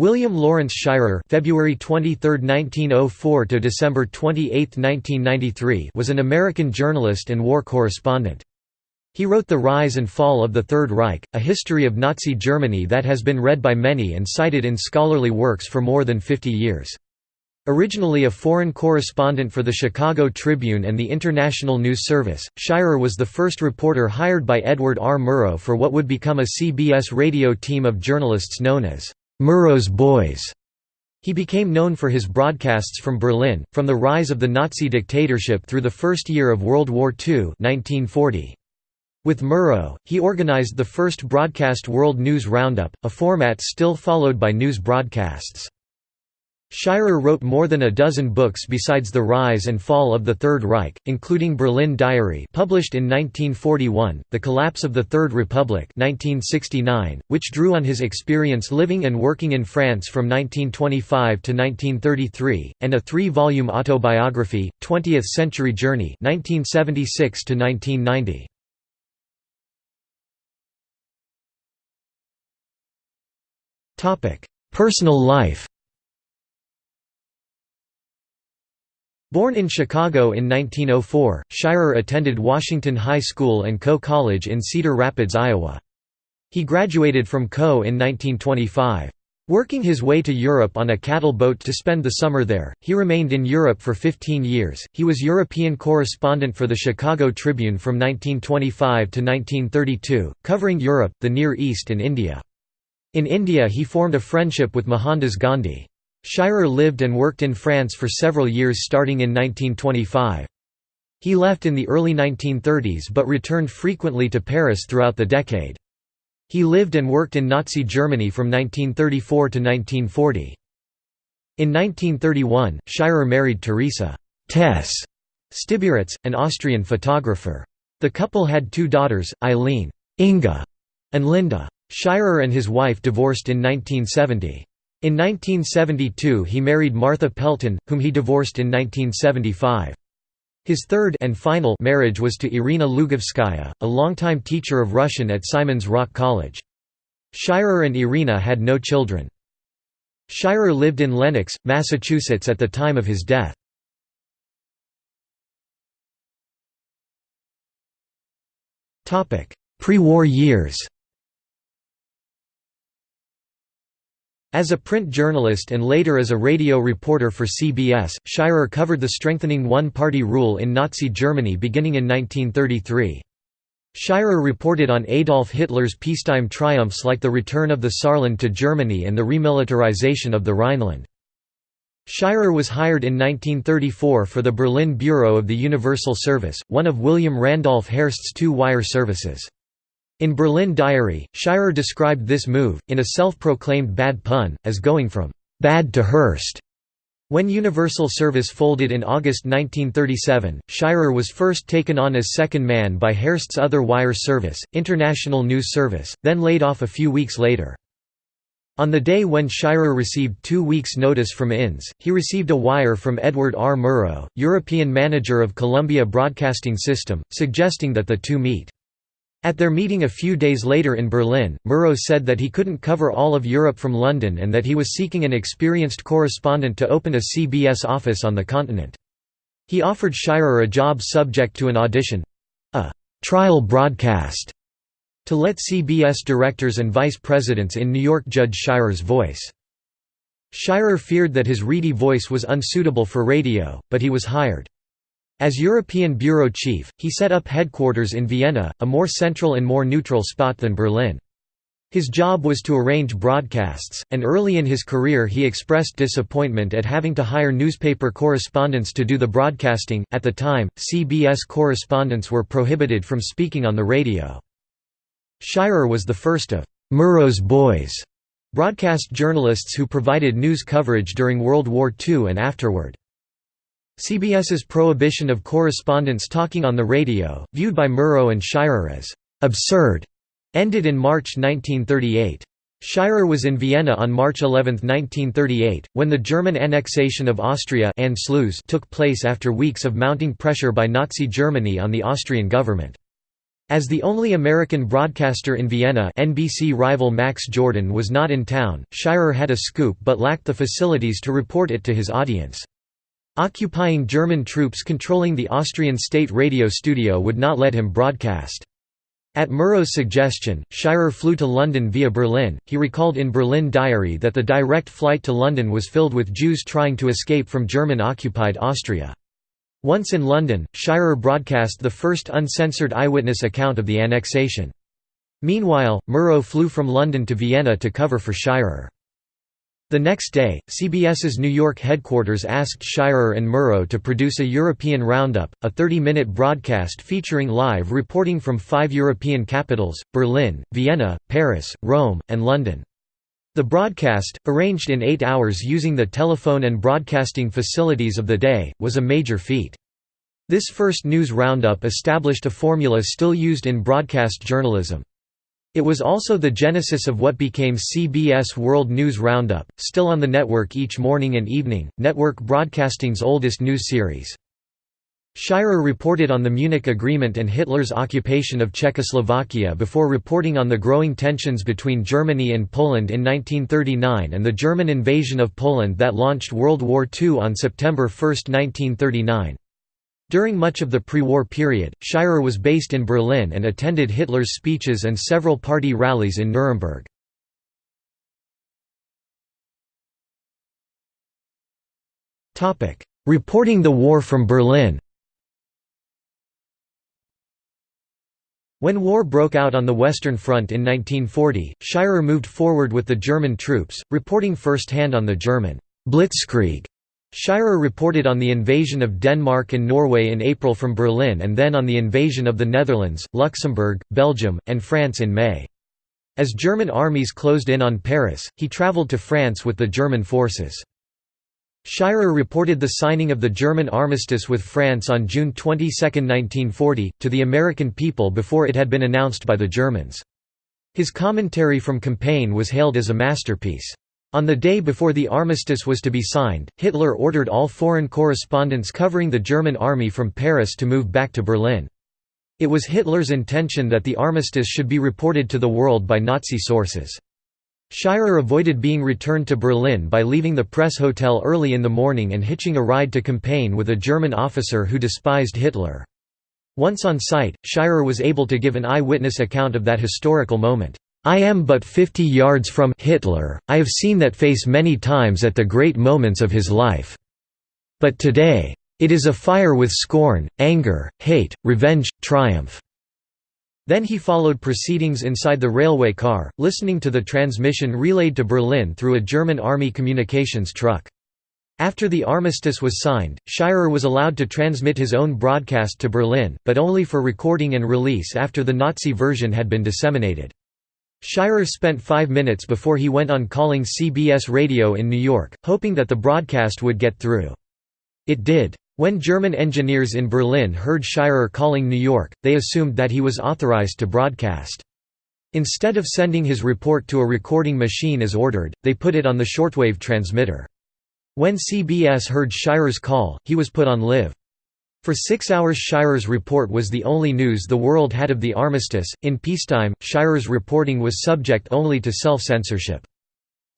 William Lawrence Shirer (February 23, 1904 to December 28, 1993) was an American journalist and war correspondent. He wrote The Rise and Fall of the Third Reich, a history of Nazi Germany that has been read by many and cited in scholarly works for more than 50 years. Originally a foreign correspondent for the Chicago Tribune and the International News Service, Shirer was the first reporter hired by Edward R. Murrow for what would become a CBS radio team of journalists known as Murrow's Boys. He became known for his broadcasts from Berlin, from the rise of the Nazi dictatorship through the first year of World War II 1940. With Murrow, he organized the first broadcast World News Roundup, a format still followed by news broadcasts. Shirer wrote more than a dozen books besides The Rise and Fall of the Third Reich, including Berlin Diary published in 1941, The Collapse of the Third Republic 1969, which drew on his experience living and working in France from 1925 to 1933, and a three-volume autobiography, Twentieth Century Journey 1976 to 1990. Personal life Born in Chicago in 1904, Shirer attended Washington High School and Coe College in Cedar Rapids, Iowa. He graduated from Coe in 1925. Working his way to Europe on a cattle boat to spend the summer there, he remained in Europe for 15 years. He was European correspondent for the Chicago Tribune from 1925 to 1932, covering Europe, the Near East and India. In India he formed a friendship with Mohandas Gandhi. Shirer lived and worked in France for several years starting in 1925. He left in the early 1930s but returned frequently to Paris throughout the decade. He lived and worked in Nazi Germany from 1934 to 1940. In 1931, Shirer married Teresa Tess Stibiritz, an Austrian photographer. The couple had two daughters, Eileen Inga, and Linda. Shirer and his wife divorced in 1970. In 1972 he married Martha Pelton, whom he divorced in 1975. His third and final marriage was to Irina Lugovskaya, a longtime teacher of Russian at Simon's Rock College. Shirer and Irina had no children. Shirer lived in Lenox, Massachusetts at the time of his death. Pre-war years As a print journalist and later as a radio reporter for CBS, Shirer covered the strengthening one-party rule in Nazi Germany beginning in 1933. Shirer reported on Adolf Hitler's peacetime triumphs like the return of the Saarland to Germany and the remilitarization of the Rhineland. Shirer was hired in 1934 for the Berlin Bureau of the Universal Service, one of William Randolph Hearst's two wire services. In Berlin Diary, Shirer described this move, in a self-proclaimed bad pun, as going from «bad to Hearst». When Universal Service folded in August 1937, Shirer was first taken on as second man by Hearst's other wire service, International News Service, then laid off a few weeks later. On the day when Shirer received two weeks' notice from INS, he received a wire from Edward R. Murrow, European manager of Columbia Broadcasting System, suggesting that the two meet. At their meeting a few days later in Berlin, Murrow said that he couldn't cover all of Europe from London and that he was seeking an experienced correspondent to open a CBS office on the continent. He offered Shirer a job subject to an audition—a «trial broadcast» to let CBS directors and vice presidents in New York judge Shirer's voice. Shirer feared that his reedy voice was unsuitable for radio, but he was hired. As European bureau chief, he set up headquarters in Vienna, a more central and more neutral spot than Berlin. His job was to arrange broadcasts, and early in his career he expressed disappointment at having to hire newspaper correspondents to do the broadcasting. At the time, CBS correspondents were prohibited from speaking on the radio. Shirer was the first of Murrow's Boys broadcast journalists who provided news coverage during World War II and afterward. CBS's prohibition of correspondents talking on the radio, viewed by Murrow and Shirer as «absurd», ended in March 1938. Shirer was in Vienna on March 11, 1938, when the German annexation of Austria took place after weeks of mounting pressure by Nazi Germany on the Austrian government. As the only American broadcaster in Vienna NBC rival Max Jordan was not in town, Shirer had a scoop but lacked the facilities to report it to his audience. Occupying German troops controlling the Austrian state radio studio would not let him broadcast. At Murrow's suggestion, Shirer flew to London via Berlin. He recalled in Berlin Diary that the direct flight to London was filled with Jews trying to escape from German occupied Austria. Once in London, Shirer broadcast the first uncensored eyewitness account of the annexation. Meanwhile, Murrow flew from London to Vienna to cover for Shirer. The next day, CBS's New York headquarters asked Shirer and Murrow to produce a European Roundup, a 30-minute broadcast featuring live reporting from five European capitals, Berlin, Vienna, Paris, Rome, and London. The broadcast, arranged in eight hours using the telephone and broadcasting facilities of the day, was a major feat. This first news roundup established a formula still used in broadcast journalism. It was also the genesis of what became CBS World News Roundup, still on the network each morning and evening, network broadcasting's oldest news series. Shirer reported on the Munich Agreement and Hitler's occupation of Czechoslovakia before reporting on the growing tensions between Germany and Poland in 1939 and the German invasion of Poland that launched World War II on September 1, 1939. During much of the pre-war period, Shirer was based in Berlin and attended Hitler's speeches and several party rallies in Nuremberg. Reporting the war from Berlin When war broke out on the Western Front in 1940, Shirer moved forward with the German troops, reporting first-hand on the German «blitzkrieg». Shirer reported on the invasion of Denmark and Norway in April from Berlin and then on the invasion of the Netherlands, Luxembourg, Belgium, and France in May. As German armies closed in on Paris, he traveled to France with the German forces. Shirer reported the signing of the German armistice with France on June 22, 1940, to the American people before it had been announced by the Germans. His commentary from Compiègne was hailed as a masterpiece. On the day before the armistice was to be signed, Hitler ordered all foreign correspondents covering the German army from Paris to move back to Berlin. It was Hitler's intention that the armistice should be reported to the world by Nazi sources. Shirer avoided being returned to Berlin by leaving the press hotel early in the morning and hitching a ride to Compiègne with a German officer who despised Hitler. Once on site, Shirer was able to give an eyewitness account of that historical moment. I am but fifty yards from Hitler, I have seen that face many times at the great moments of his life. But today. It is afire with scorn, anger, hate, revenge, triumph. Then he followed proceedings inside the railway car, listening to the transmission relayed to Berlin through a German army communications truck. After the armistice was signed, Shirer was allowed to transmit his own broadcast to Berlin, but only for recording and release after the Nazi version had been disseminated. Shirer spent five minutes before he went on calling CBS Radio in New York, hoping that the broadcast would get through. It did. When German engineers in Berlin heard Shirer calling New York, they assumed that he was authorized to broadcast. Instead of sending his report to a recording machine as ordered, they put it on the shortwave transmitter. When CBS heard Shirer's call, he was put on live. For six hours Shirer's report was the only news the world had of the armistice. In peacetime, Shirer's reporting was subject only to self-censorship.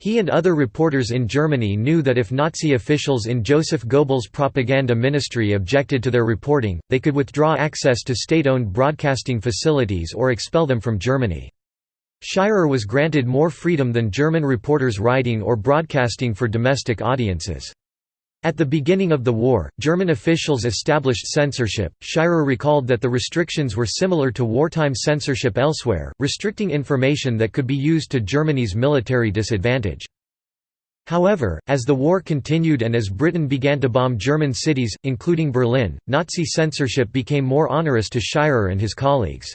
He and other reporters in Germany knew that if Nazi officials in Joseph Goebbels' propaganda ministry objected to their reporting, they could withdraw access to state-owned broadcasting facilities or expel them from Germany. Shirer was granted more freedom than German reporters writing or broadcasting for domestic audiences. At the beginning of the war, German officials established censorship. Shirer recalled that the restrictions were similar to wartime censorship elsewhere, restricting information that could be used to Germany's military disadvantage. However, as the war continued and as Britain began to bomb German cities, including Berlin, Nazi censorship became more onerous to Shirer and his colleagues.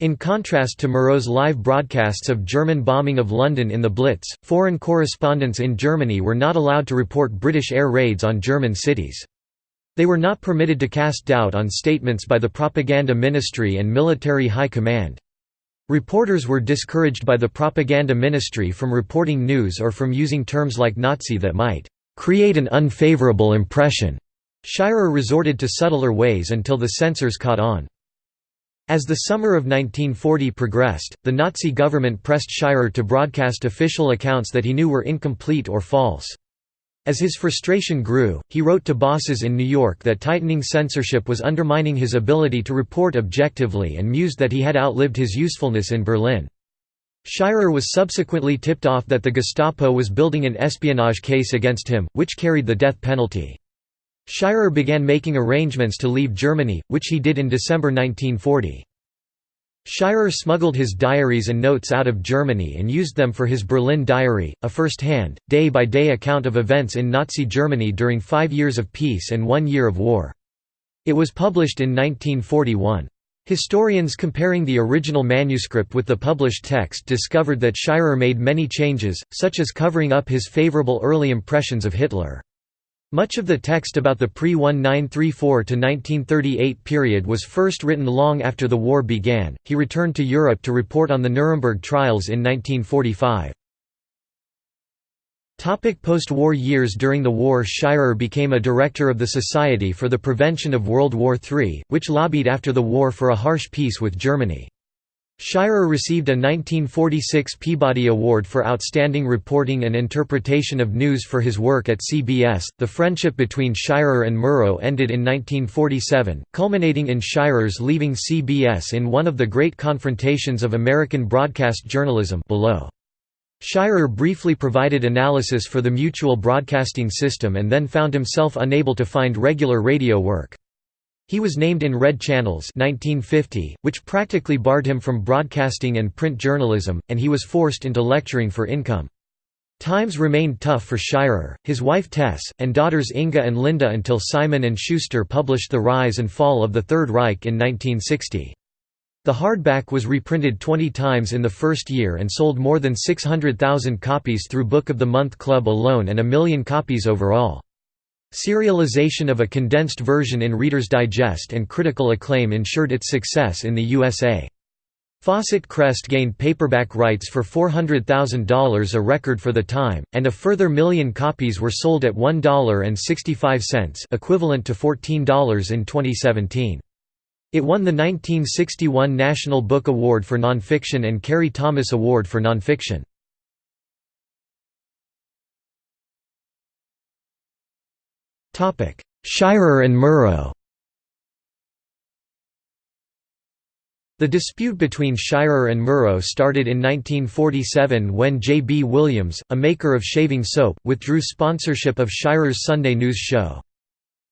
In contrast to Murrow's live broadcasts of German bombing of London in the Blitz, foreign correspondents in Germany were not allowed to report British air raids on German cities. They were not permitted to cast doubt on statements by the propaganda ministry and military high command. Reporters were discouraged by the propaganda ministry from reporting news or from using terms like Nazi that might create an unfavorable impression. Shirer resorted to subtler ways until the censors caught on. As the summer of 1940 progressed, the Nazi government pressed Shirer to broadcast official accounts that he knew were incomplete or false. As his frustration grew, he wrote to bosses in New York that tightening censorship was undermining his ability to report objectively and mused that he had outlived his usefulness in Berlin. Shirer was subsequently tipped off that the Gestapo was building an espionage case against him, which carried the death penalty. Shirer began making arrangements to leave Germany, which he did in December 1940. Shirer smuggled his diaries and notes out of Germany and used them for his Berlin Diary, a first-hand, day-by-day account of events in Nazi Germany during five years of peace and one year of war. It was published in 1941. Historians comparing the original manuscript with the published text discovered that Shirer made many changes, such as covering up his favorable early impressions of Hitler. Much of the text about the pre-1934–1938 period was first written long after the war began. He returned to Europe to report on the Nuremberg trials in 1945. Post-war years During the war Shirer became a director of the Society for the Prevention of World War III, which lobbied after the war for a harsh peace with Germany. Shirer received a 1946 Peabody Award for outstanding reporting and interpretation of news for his work at CBS. The friendship between Shirer and Murrow ended in 1947, culminating in Shirer's leaving CBS in one of the great confrontations of American broadcast journalism below. Shirer briefly provided analysis for the mutual broadcasting system and then found himself unable to find regular radio work. He was named in Red Channels 1950, which practically barred him from broadcasting and print journalism, and he was forced into lecturing for income. Times remained tough for Shirer, his wife Tess, and daughters Inga and Linda until Simon & Schuster published The Rise and Fall of the Third Reich in 1960. The hardback was reprinted 20 times in the first year and sold more than 600,000 copies through Book of the Month Club alone and a million copies overall. Serialization of a condensed version in Reader's Digest and critical acclaim ensured its success in the USA. Fawcett Crest gained paperback rights for $400,000 a record for the time, and a further million copies were sold at $1.65 equivalent to $14 in 2017. It won the 1961 National Book Award for Nonfiction and Carey Thomas Award for Nonfiction. Shirer and Murrow The dispute between Shirer and Murrow started in 1947 when J. B. Williams, a maker of shaving soap, withdrew sponsorship of Shirer's Sunday news show.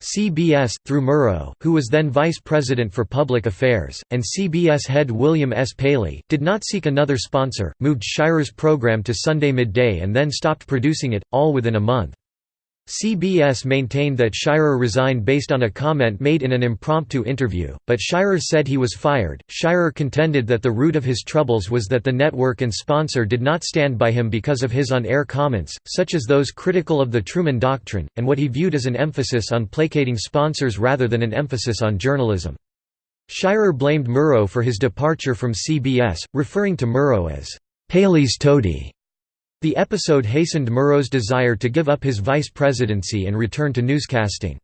CBS, through Murrow, who was then vice president for public affairs, and CBS head William S. Paley, did not seek another sponsor, moved Shirer's program to Sunday midday and then stopped producing it, all within a month. CBS maintained that Shirer resigned based on a comment made in an impromptu interview, but Shirer said he was fired. Shirer contended that the root of his troubles was that the network and sponsor did not stand by him because of his on air comments, such as those critical of the Truman Doctrine, and what he viewed as an emphasis on placating sponsors rather than an emphasis on journalism. Shirer blamed Murrow for his departure from CBS, referring to Murrow as Paley's toady. The episode hastened Murrow's desire to give up his vice presidency and return to newscasting.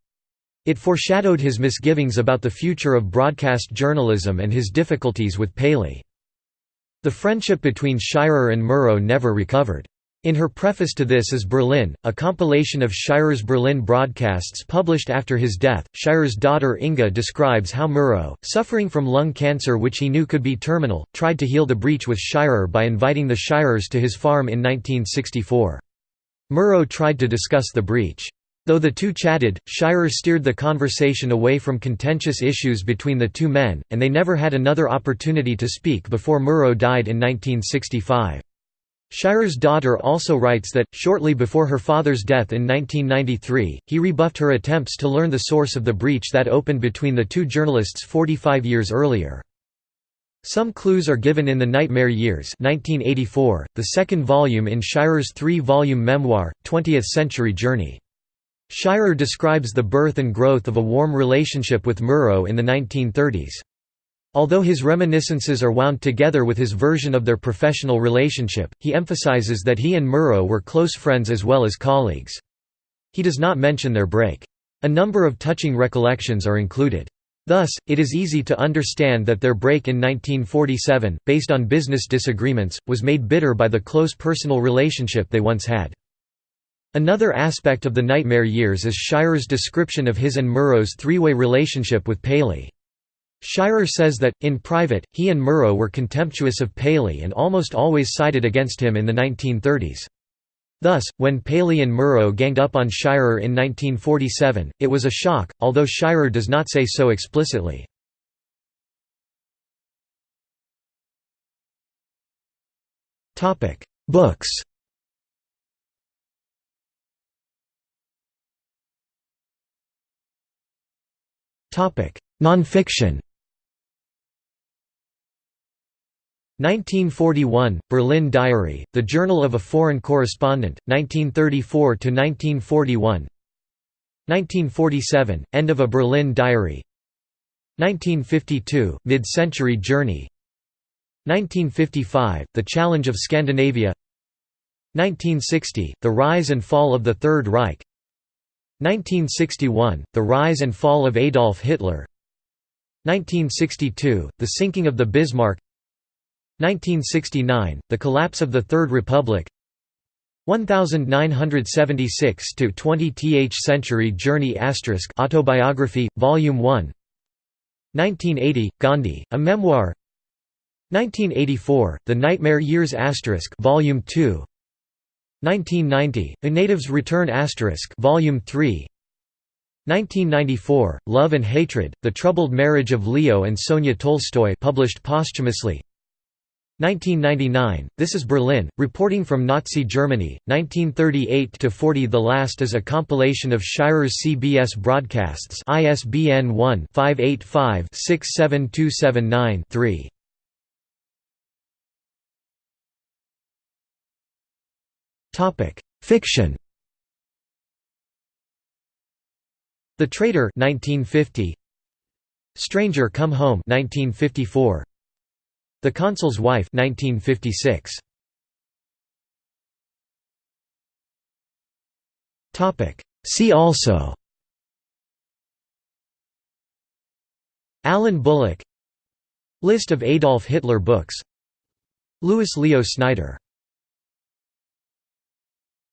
It foreshadowed his misgivings about the future of broadcast journalism and his difficulties with Paley. The friendship between Shirer and Murrow never recovered. In her preface to This is Berlin, a compilation of Shirer's Berlin broadcasts published after his death, Shirer's daughter Inga describes how Murrow, suffering from lung cancer which he knew could be terminal, tried to heal the breach with Shirer by inviting the Shirers to his farm in 1964. Murrow tried to discuss the breach. Though the two chatted, Shirer steered the conversation away from contentious issues between the two men, and they never had another opportunity to speak before Murrow died in 1965. Shirer's daughter also writes that, shortly before her father's death in 1993, he rebuffed her attempts to learn the source of the breach that opened between the two journalists 45 years earlier. Some clues are given in The Nightmare Years 1984, the second volume in Shirer's three-volume memoir, 20th Century Journey. Shirer describes the birth and growth of a warm relationship with Murrow in the 1930s. Although his reminiscences are wound together with his version of their professional relationship, he emphasizes that he and Murrow were close friends as well as colleagues. He does not mention their break. A number of touching recollections are included. Thus, it is easy to understand that their break in 1947, based on business disagreements, was made bitter by the close personal relationship they once had. Another aspect of the nightmare years is Shirer's description of his and Murrow's three-way relationship with Paley. Shirer says that, in private, he and Murrow were contemptuous of Paley and almost always sided against him in the 1930s. Thus, when Paley and Murrow ganged up on Shirer in 1947, it was a shock, although Shirer does not say so explicitly. Books Nonfiction 1941, Berlin Diary, The Journal of a Foreign Correspondent, 1934–1941 1947, End of a Berlin Diary. 1952, Mid-Century Journey. 1955, The Challenge of Scandinavia. 1960, The Rise and Fall of the Third Reich. 1961, The Rise and Fall of Adolf Hitler. 1962, The Sinking of the Bismarck 1969, The Collapse of the Third Republic. 1976 to 20th Century Journey Autobiography Volume 1 1980 Gandhi A Memoir. 1984 The Nightmare Years Asterisk Volume 2 1990 A Native's Return Volume 3 1994 Love and Hatred The Troubled Marriage of Leo and Sonia Tolstoy published posthumously 1999, This is Berlin, reporting from Nazi Germany, 1938–40 The last is a compilation of Shirer's CBS broadcasts ISBN 1-585-67279-3. Fiction. The Traitor 1950 Stranger Come Home 1954 the Consul's Wife 1956. See also. Alan Bullock. List of Adolf Hitler books. Louis Leo Snyder